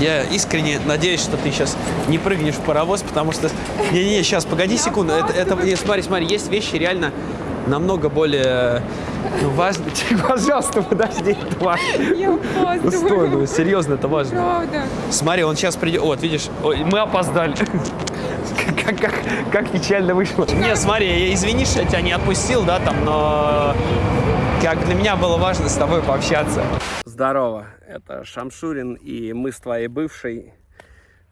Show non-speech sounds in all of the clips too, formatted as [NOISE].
Я искренне надеюсь, что ты сейчас не прыгнешь в паровоз, потому что... Не-не-не, сейчас, погоди секунду. Это, это, не, смотри, смотри, есть вещи реально намного более ну, [LAUGHS] важные. Пожалуйста, подожди, это важно. Я стой, ну, опаздываю. серьезно, это важно. Правда. Смотри, он сейчас придет. Вот, видишь, ой, мы опоздали. [LAUGHS] Как, как, как печально вышло. Не, смотри, я, извини, что я тебя не отпустил, да, там, но как для меня было важно с тобой пообщаться. Здорово, это Шамшурин, и мы с твоей бывшей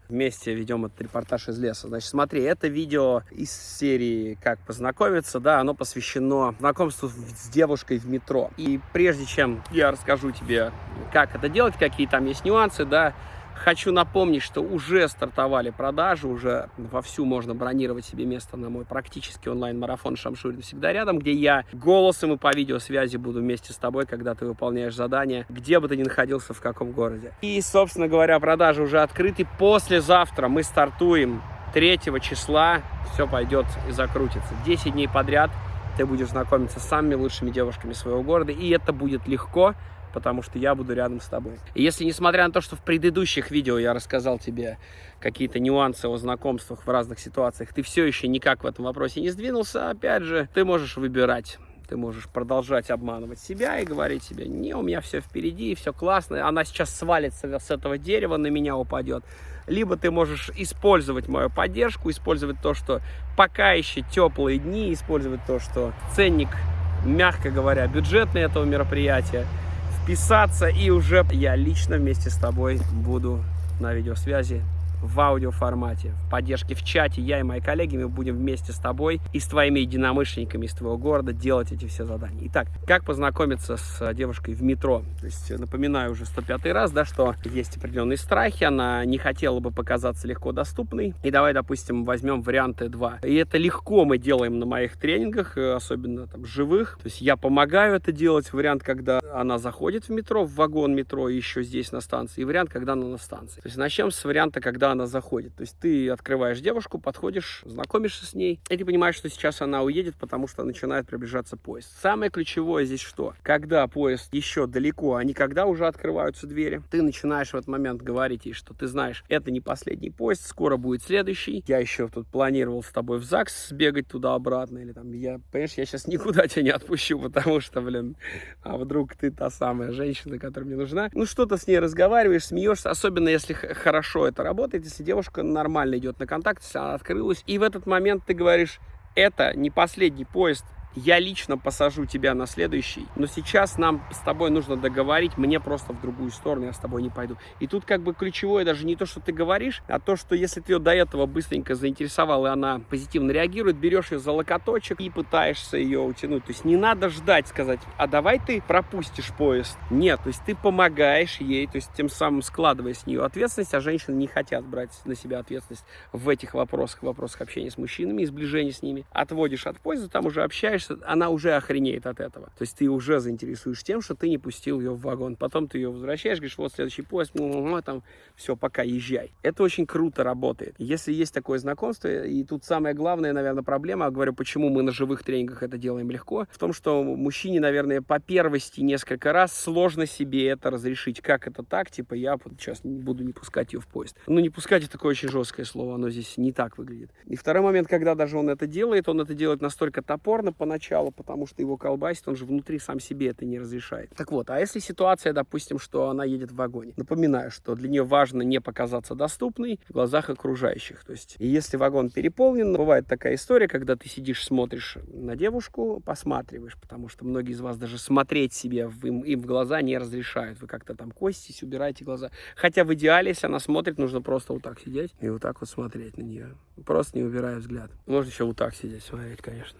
вместе ведем этот репортаж из леса. Значит, смотри, это видео из серии «Как познакомиться», да, оно посвящено знакомству с девушкой в метро. И прежде чем я расскажу тебе, как это делать, какие там есть нюансы, да, Хочу напомнить, что уже стартовали продажи, уже вовсю можно бронировать себе место на мой практически онлайн-марафон «Шамшурин всегда рядом», где я голосом и по видеосвязи буду вместе с тобой, когда ты выполняешь задание, где бы ты ни находился, в каком городе. И, собственно говоря, продажи уже открыты. Послезавтра мы стартуем 3 числа, все пойдет и закрутится. 10 дней подряд ты будешь знакомиться с самыми лучшими девушками своего города, и это будет легко, потому что я буду рядом с тобой. Если, несмотря на то, что в предыдущих видео я рассказал тебе какие-то нюансы о знакомствах в разных ситуациях, ты все еще никак в этом вопросе не сдвинулся, опять же, ты можешь выбирать. Ты можешь продолжать обманывать себя и говорить себе, не, у меня все впереди, все классно, она сейчас свалится с этого дерева, на меня упадет. Либо ты можешь использовать мою поддержку, использовать то, что пока еще теплые дни, использовать то, что ценник, мягко говоря, бюджетный этого мероприятия, вписаться, и уже я лично вместе с тобой буду на видеосвязи в аудиоформате, в поддержке в чате. Я и мои коллеги, мы будем вместе с тобой и с твоими единомышленниками из твоего города делать эти все задания. Итак, как познакомиться с девушкой в метро? То есть, напоминаю уже 105 раз, да, что есть определенные страхи, она не хотела бы показаться легко доступной. И давай, допустим, возьмем варианты 2. И это легко мы делаем на моих тренингах, особенно там живых. То есть я помогаю это делать. Вариант, когда она заходит в метро, в вагон метро, еще здесь на станции. И вариант, когда она на станции. То есть начнем с варианта, когда она заходит. То есть ты открываешь девушку, подходишь, знакомишься с ней, и ты понимаешь, что сейчас она уедет, потому что начинает приближаться поезд. Самое ключевое здесь что? Когда поезд еще далеко, а не когда уже открываются двери, ты начинаешь в этот момент говорить ей, что ты знаешь, это не последний поезд, скоро будет следующий. Я еще тут планировал с тобой в ЗАГС сбегать туда-обратно, или там, я, понимаешь, я сейчас никуда тебя не отпущу, потому что, блин, а вдруг ты та самая женщина, которая мне нужна. Ну, что-то с ней разговариваешь, смеешься, особенно если хорошо это работает, если девушка нормально идет на контакт, если она открылась, и в этот момент ты говоришь, это не последний поезд, я лично посажу тебя на следующий, но сейчас нам с тобой нужно договорить, мне просто в другую сторону, я с тобой не пойду. И тут как бы ключевое даже не то, что ты говоришь, а то, что если ты ее до этого быстренько заинтересовал, и она позитивно реагирует, берешь ее за локоточек и пытаешься ее утянуть. То есть не надо ждать, сказать, а давай ты пропустишь поезд. Нет, то есть ты помогаешь ей, то есть тем самым складывая с нее ответственность, а женщины не хотят брать на себя ответственность в этих вопросах, вопросах общения с мужчинами и сближения с ними. Отводишь от поезда, там уже общаешься, она уже охренеет от этого. То есть ты уже заинтересуешь тем, что ты не пустил ее в вагон. Потом ты ее возвращаешь, говоришь, вот следующий поезд, ну, там, все, пока езжай. Это очень круто работает. Если есть такое знакомство, и тут самая главная, наверное, проблема, говорю, почему мы на живых тренингах это делаем легко, в том, что мужчине, наверное, по первости несколько раз сложно себе это разрешить. Как это так? Типа, я вот сейчас не буду не пускать ее в поезд. Ну, не пускать это такое очень жесткое слово, оно здесь не так выглядит. И второй момент, когда даже он это делает, он это делает настолько топорно поначалу, потому что его колбасит, он же внутри сам себе это не разрешает. Так вот, а если ситуация, допустим, что она едет в вагоне? Напоминаю, что для нее важно не показаться доступной в глазах окружающих. То есть, и если вагон переполнен, бывает такая история, когда ты сидишь, смотришь на девушку, посматриваешь, потому что многие из вас даже смотреть себе в, им, им в глаза не разрешают. Вы как-то там костись, убираете глаза. Хотя в идеале, если она смотрит, нужно просто вот так сидеть и вот так вот смотреть на нее. Просто не убирая взгляд. Можно еще вот так сидеть, смотреть, конечно.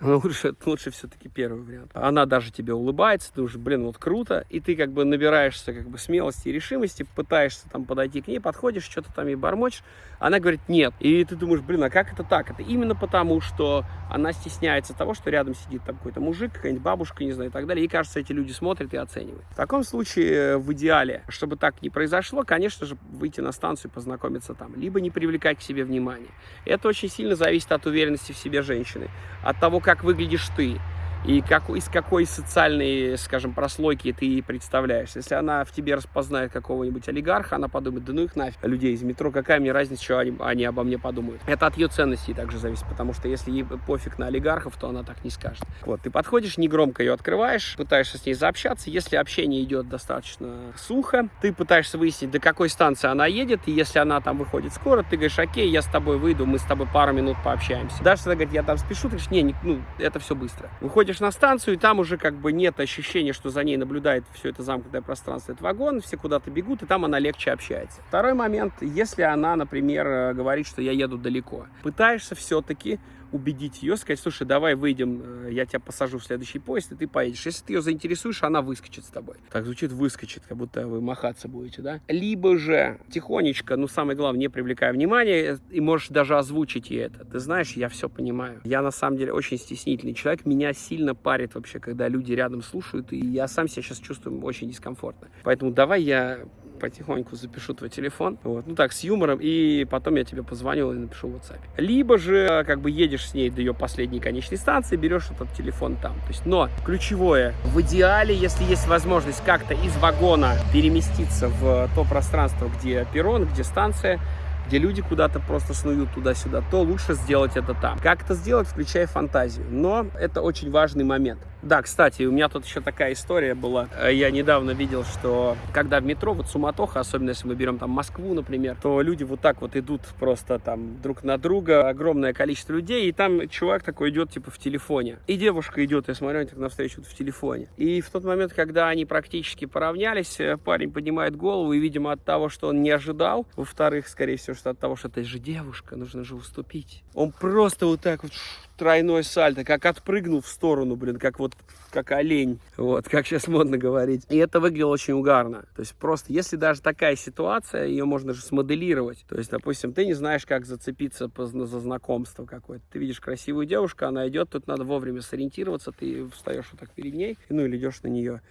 Лучше, [LAUGHS] лучше все-таки первый вариант. Она даже тебе улыбается, ты уже, блин, вот круто, и ты как бы набираешься как бы смелости и решимости, пытаешься там подойти к ней, подходишь, что-то там ей бормочешь, она говорит нет. И ты думаешь, блин, а как это так? Это именно потому, что она стесняется того, что рядом сидит там какой-то мужик, какая-нибудь бабушка, не знаю, и так далее. И кажется, эти люди смотрят и оценивают. В таком случае, в идеале, чтобы так не произошло, конечно же, выйти на станцию, познакомиться там, либо не привлекать к себе внимания. Это очень сильно зависит от уверенности в себе женщины, от того, как выглядишь ты. И как, из какой социальной, скажем, прослойки ты представляешься. Если она в тебе распознает какого-нибудь олигарха, она подумает, да ну их нафиг, людей из метро, какая мне разница, что они, они обо мне подумают. Это от ее ценностей также зависит, потому что если ей пофиг на олигархов, то она так не скажет. Вот, ты подходишь, негромко ее открываешь, пытаешься с ней заобщаться. Если общение идет достаточно сухо, ты пытаешься выяснить, до какой станции она едет, и если она там выходит скоро, ты говоришь, окей, я с тобой выйду, мы с тобой пару минут пообщаемся. Если она говорит, я там спешу, ты говоришь, не, не ну, это все быстро. Выходишь на станцию, и там уже как бы нет ощущения, что за ней наблюдает все это замкнутое пространство, этот вагон, все куда-то бегут, и там она легче общается. Второй момент, если она, например, э, говорит, что я еду далеко, пытаешься все-таки убедить ее, сказать, слушай, давай выйдем, э, я тебя посажу в следующий поезд, и ты поедешь. Если ты ее заинтересуешь, она выскочит с тобой. Так звучит выскочит, как будто вы махаться будете, да? Либо же тихонечко, ну самое главное, не привлекая внимания, и можешь даже озвучить ей это. Ты знаешь, я все понимаю. Я на самом деле очень стеснительный человек, меня сильно парит вообще, когда люди рядом слушают, и я сам себя сейчас чувствую очень дискомфортно. Поэтому давай я потихоньку запишу твой телефон, вот, ну так, с юмором, и потом я тебе позвоню и напишу в WhatsApp. Либо же, как бы, едешь с ней до ее последней конечной станции, берешь этот телефон там. То есть, но ключевое, в идеале, если есть возможность как-то из вагона переместиться в то пространство, где перрон, где станция, где люди куда-то просто снуют туда-сюда, то лучше сделать это там. Как это сделать, включая фантазию. Но это очень важный момент. Да, кстати, у меня тут еще такая история была. Я недавно видел, что когда в метро, вот суматоха, особенно если мы берем там Москву, например, то люди вот так вот идут просто там друг на друга, огромное количество людей, и там чувак такой идет типа в телефоне. И девушка идет, я смотрю, они так навстречу в телефоне. И в тот момент, когда они практически поравнялись, парень поднимает голову, и, видимо, от того, что он не ожидал, во-вторых, скорее всего, что от того, что это же девушка, нужно же уступить. Он просто вот так вот тройной сальто, как отпрыгнул в сторону, блин, как вот, как олень, вот, как сейчас модно говорить. И это выглядело очень угарно. То есть просто, если даже такая ситуация, ее можно же смоделировать. То есть, допустим, ты не знаешь, как зацепиться за знакомство какое-то. Ты видишь красивую девушку, она идет, тут надо вовремя сориентироваться, ты встаешь вот так перед ней, ну или идешь на нее,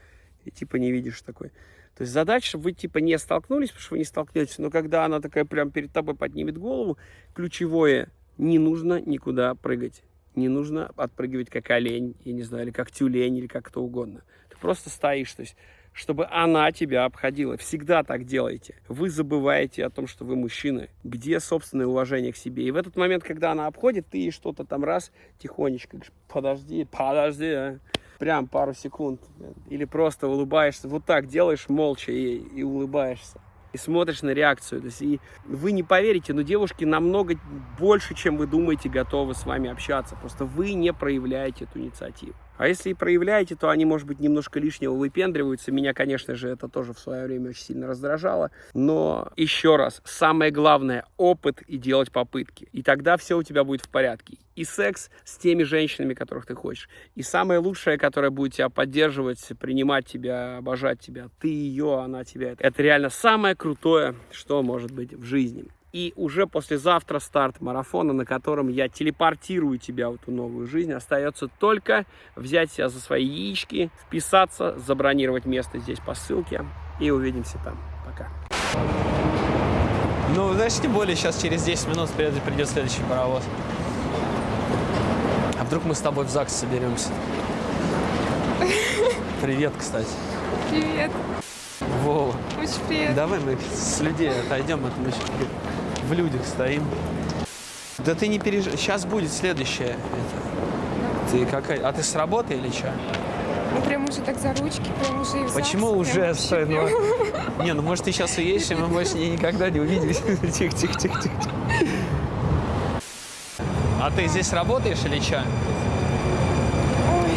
и типа не видишь такой. То есть задача, чтобы вы типа не столкнулись, потому что вы не столкнетесь, но когда она такая прям перед тобой поднимет голову, ключевое, не нужно никуда прыгать. Не нужно отпрыгивать как олень, я не знаю, или как тюлень, или как кто угодно. Ты просто стоишь, то есть чтобы она тебя обходила. Всегда так делайте. Вы забываете о том, что вы мужчины. Где собственное уважение к себе? И в этот момент, когда она обходит, ты что-то там раз тихонечко подожди, подожди, а прям пару секунд, или просто улыбаешься, вот так делаешь молча и, и улыбаешься. И смотришь на реакцию. То есть, и вы не поверите, но девушки намного больше, чем вы думаете, готовы с вами общаться. Просто вы не проявляете эту инициативу. А если и проявляете, то они, может быть, немножко лишнего выпендриваются. Меня, конечно же, это тоже в свое время очень сильно раздражало. Но еще раз, самое главное – опыт и делать попытки. И тогда все у тебя будет в порядке. И секс с теми женщинами, которых ты хочешь. И самое лучшее, которое будет тебя поддерживать, принимать тебя, обожать тебя. Ты ее, она тебя. Это реально самое крутое, что может быть в жизни. И уже послезавтра старт марафона, на котором я телепортирую тебя в эту новую жизнь. Остается только взять себя за свои яички, вписаться, забронировать место здесь по ссылке. И увидимся там. Пока. Ну, знаешь, тем более сейчас через 10 минут придет, придет следующий паровоз. А вдруг мы с тобой в ЗАГС соберемся? Привет, кстати. Привет. Вова. Очень приятно. Давай мы с людей отойдем, это мы еще в людях стоим. Да ты не переживай, сейчас будет следующее. Это. Ты какая? А ты с работы или что? Ну прям уже так за ручки, прям уже и в Почему ЗАГС, уже стой? Ну, не, ну может ты сейчас уедешь, и мы больше никогда не увидимся. Тихо, тихо, тихо, тихо. А ты здесь работаешь или что?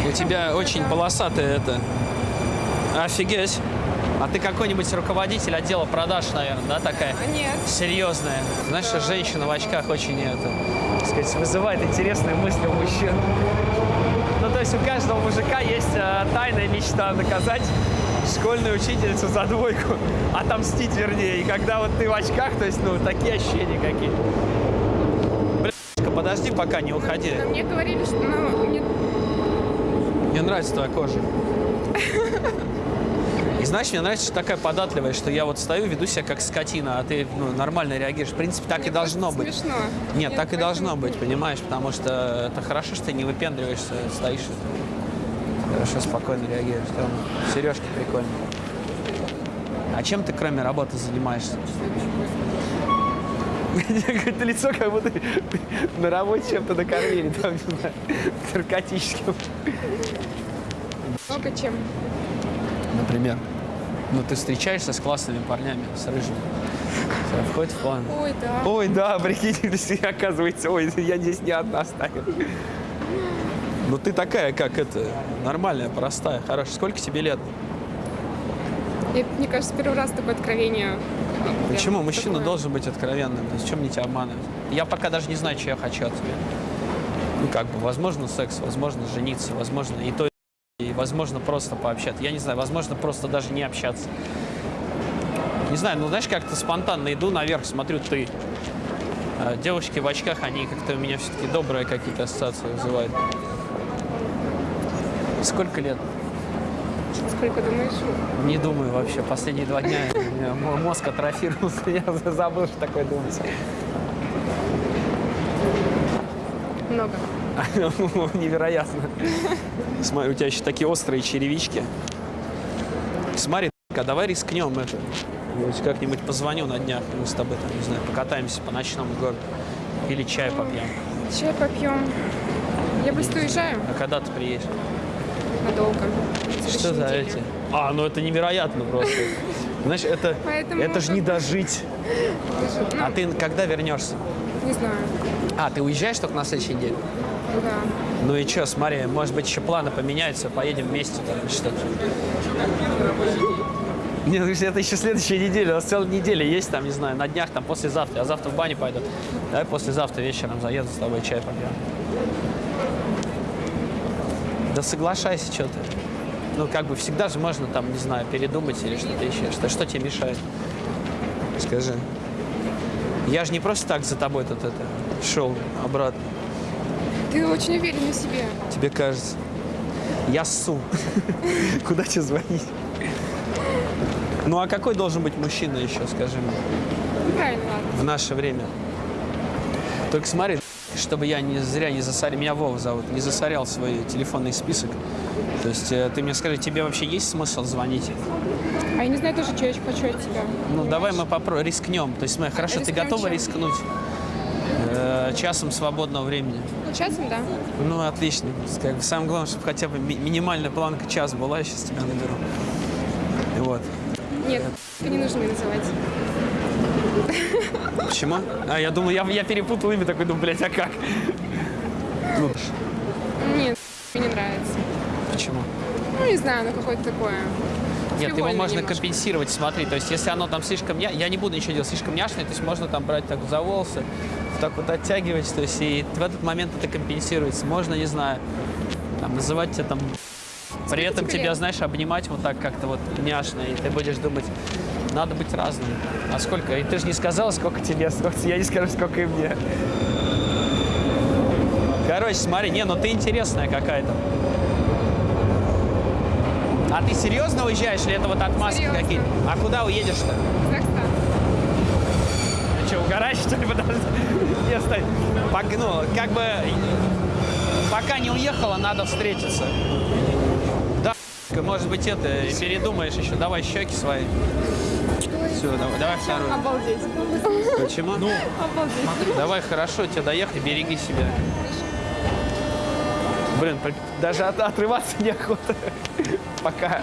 У тебя очень это? полосатая это. Офигеть. А ты какой-нибудь руководитель отдела продаж, наверное, да, такая? А, Нет. Серьезная. Знаешь, что женщина в очках очень это, так сказать, вызывает интересные мысли у мужчин. Ну, то есть у каждого мужика есть э, тайная мечта наказать школьную учительницу за двойку, [LAUGHS] отомстить вернее. И когда вот ты в очках, то есть, ну, такие ощущения какие. Блин, подожди, пока не уходи. Но мне говорили, что ну, мне Мне нравится твоя кожа. [LAUGHS] И знаешь, мне нравится, что такая податливая, что я вот стою, веду себя как скотина, а ты ну, нормально реагируешь. В принципе, так мне и должно быть. Смешно. Нет, так и должно быть, понимаешь? Потому что это хорошо, что ты не выпендриваешься, стоишь. Хорошо, спокойно реагируешь. Тёма. Сережки прикольные. А чем ты кроме работы занимаешься? Какое-то лицо, как будто на работе чем-то накормили, там, не знаю, наркотическим. Много чем. Например. Ну, ты встречаешься с классными парнями, с рыжими. Всё, Входит в план. Ой, да. Ой, да, прикинь, [LAUGHS] оказывается, ой, я здесь не одна стою. Ну ты такая, как это, нормальная, простая, хорошая. Сколько тебе лет? Я, мне кажется, первый раз такое откровение. Почему? Мужчина такое. должен быть откровенным. То есть, чем мне тебя обманывать? Я пока даже не знаю, что я хочу от тебя. Ну, как бы, возможно, секс, возможно, жениться, возможно, и то, возможно, просто пообщаться. Я не знаю, возможно, просто даже не общаться. Не знаю, ну, знаешь, как-то спонтанно иду наверх, смотрю, ты. А девушки в очках, они как-то у меня все-таки добрые какие-то ассоциации вызывают. Сколько лет? Сколько думаешь? Не думаю вообще. Последние два дня у меня мо- мозг атрофировался. [LAUGHS] Я забыл, что такое думать. Много. [LAUGHS] Невероятно. Смотри, у тебя еще такие острые черевички. Смотри, а давай рискнем это. Как-нибудь позвоню на днях, мы с тобой там, не знаю, покатаемся по ночному городу. Или чай попьем. Чай попьем. Я быстро уезжаю А когда ты приедешь? надолго. Что за неделе. эти? А, ну это невероятно просто. Знаешь, это, Поэтому это же не дожить. Даже, ну, А ты когда вернешься? не знаю. А, ты уезжаешь только на следующей неделе? Да. Ну и что, смотри, может быть, еще планы поменяются, поедем вместе там что-то. Нет, ну, это еще следующая неделя, у нас целая неделя есть там, не знаю, на днях, там, послезавтра. Я завтра в баню пойду. Давай послезавтра вечером заеду с тобой чай попьем. Да соглашайся, что ты. Ну, как бы всегда же можно там, не знаю, передумать или что-то еще. Что, что тебе мешает? Скажи. Я же не просто так за тобой тут это шел обратно. Ты очень уверен в себе. Тебе кажется. Я ссу. [LAUGHS] Куда тебе звонить? Ну а какой должен быть мужчина еще, скажи мне, правильно, ладно. в наше время? Только смотри, чтобы я не зря не засорял, меня Вова зовут, не засорял свой телефонный список. То есть э, ты мне скажи, тебе вообще есть смысл звонить? А я не знаю тоже, что я хочу от тебя. Ну давай мы попробуем, рискнем. То есть смотри, хорошо, ты рискнем готова чем? рискнуть? Э, часом свободного времени. Часом, да? Ну, отлично. Как бы самое главное, чтобы хотя бы ми- минимальная планка час была, я сейчас тебя наберу. И вот. Нет, не нужно мне называть. Почему? А, я думал, я, я перепутал имя, такой, думаю, блядь, а как? Ну, Нет, мне не нравится. почему? Ну, не знаю, ну какое-то такое. Нет, его можно немножко. компенсировать, смотри, то есть если оно там слишком, я, я не буду ничего делать, слишком няшное, то есть можно там брать так за волосы, так вот оттягивать, то есть и в этот момент это компенсируется. Можно, не знаю, там, называть тебя там, при этом тебя, знаешь, обнимать вот так как-то вот няшно, и ты будешь думать, надо быть разным. А сколько? И ты же не сказала, сколько тебе, сколько, я не скажу, сколько и мне. Короче, смотри, не, ну ты интересная какая-то. А ты серьезно уезжаешь или это вот отмазки какие-то? А куда уедешь-то? Ты что, ли? Подожди. Не, стой. Как бы, пока не уехала, надо встретиться. Да, может быть, это, передумаешь еще. Давай щеки свои. Все, давай, давай вторую. Обалдеть. Почему? Ну, Обалдеть. давай, хорошо, тебе доехай, береги себя. Блин, даже от- отрываться [LAUGHS] неохота. Пока.